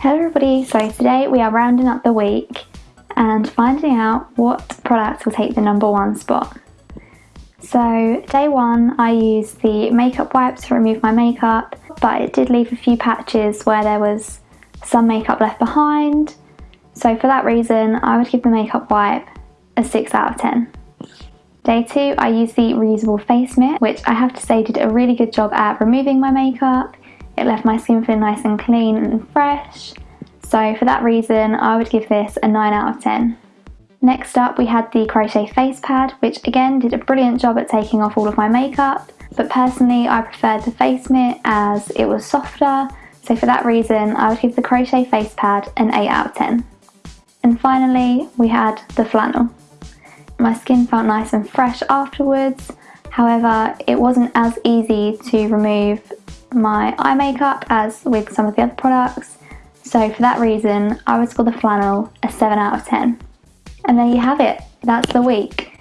Hello everybody, so today we are rounding up the week and finding out what products will take the number one spot. So day one I used the makeup wipes to remove my makeup but it did leave a few patches where there was some makeup left behind so for that reason I would give the makeup wipe a 6 out of 10. Day two I used the reusable face mitt which I have to say did a really good job at removing my makeup it left my skin feeling nice and clean and fresh. So for that reason, I would give this a 9 out of 10. Next up, we had the Crochet Face Pad, which again did a brilliant job at taking off all of my makeup. But personally, I preferred the face mitt as it was softer. So for that reason, I would give the Crochet Face Pad an 8 out of 10. And finally, we had the flannel. My skin felt nice and fresh afterwards. However, it wasn't as easy to remove my eye makeup as with some of the other products. So for that reason, I would score the flannel a 7 out of 10. And there you have it, that's the week.